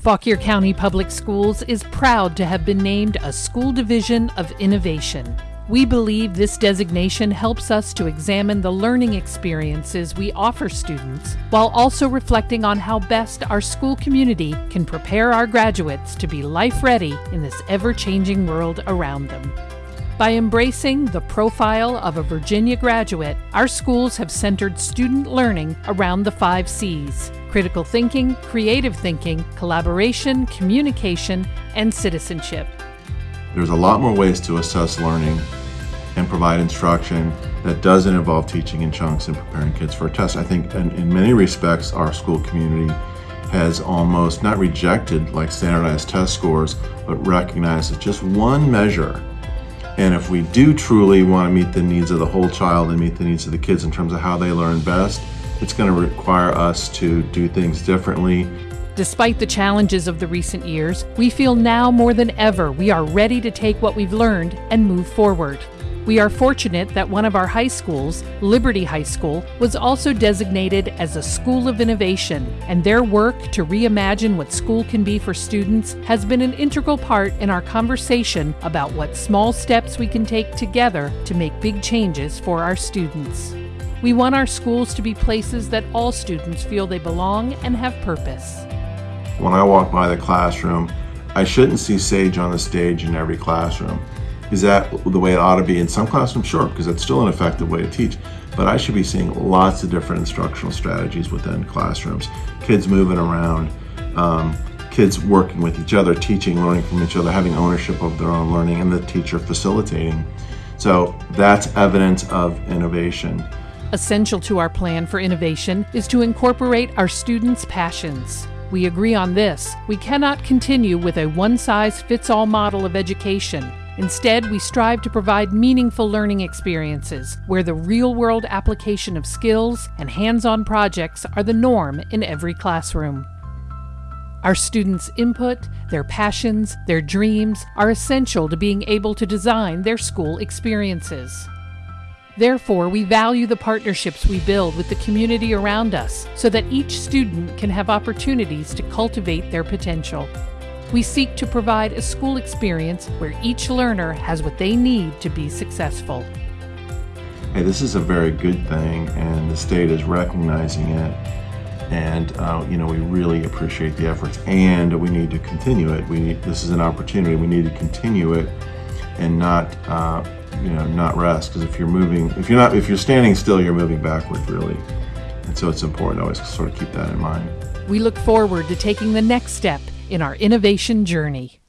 Fauquier County Public Schools is proud to have been named a School Division of Innovation. We believe this designation helps us to examine the learning experiences we offer students while also reflecting on how best our school community can prepare our graduates to be life ready in this ever changing world around them. By embracing the profile of a Virginia graduate, our schools have centered student learning around the five C's critical thinking, creative thinking, collaboration, communication, and citizenship. There's a lot more ways to assess learning and provide instruction that doesn't involve teaching in chunks and preparing kids for a test. I think in, in many respects, our school community has almost not rejected like standardized test scores, but recognized it's just one measure and if we do truly want to meet the needs of the whole child and meet the needs of the kids in terms of how they learn best, it's going to require us to do things differently. Despite the challenges of the recent years, we feel now more than ever we are ready to take what we've learned and move forward. We are fortunate that one of our high schools, Liberty High School, was also designated as a School of Innovation, and their work to reimagine what school can be for students has been an integral part in our conversation about what small steps we can take together to make big changes for our students. We want our schools to be places that all students feel they belong and have purpose. When I walk by the classroom, I shouldn't see Sage on the stage in every classroom. Is that the way it ought to be in some classrooms? Sure, because it's still an effective way to teach. But I should be seeing lots of different instructional strategies within classrooms. Kids moving around, um, kids working with each other, teaching, learning from each other, having ownership of their own learning, and the teacher facilitating. So that's evidence of innovation. Essential to our plan for innovation is to incorporate our students' passions. We agree on this. We cannot continue with a one size fits all model of education. Instead, we strive to provide meaningful learning experiences where the real world application of skills and hands on projects are the norm in every classroom. Our students' input, their passions, their dreams are essential to being able to design their school experiences. Therefore, we value the partnerships we build with the community around us so that each student can have opportunities to cultivate their potential. We seek to provide a school experience where each learner has what they need to be successful. Hey, this is a very good thing, and the state is recognizing it. And uh, you know, we really appreciate the efforts, and we need to continue it. We need this is an opportunity. We need to continue it, and not uh, you know not rest. Because if you're moving, if you're not, if you're standing still, you're moving backward really. And so it's important to always sort of keep that in mind. We look forward to taking the next step in our innovation journey.